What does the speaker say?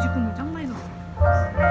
직구물 짱 많이 넣어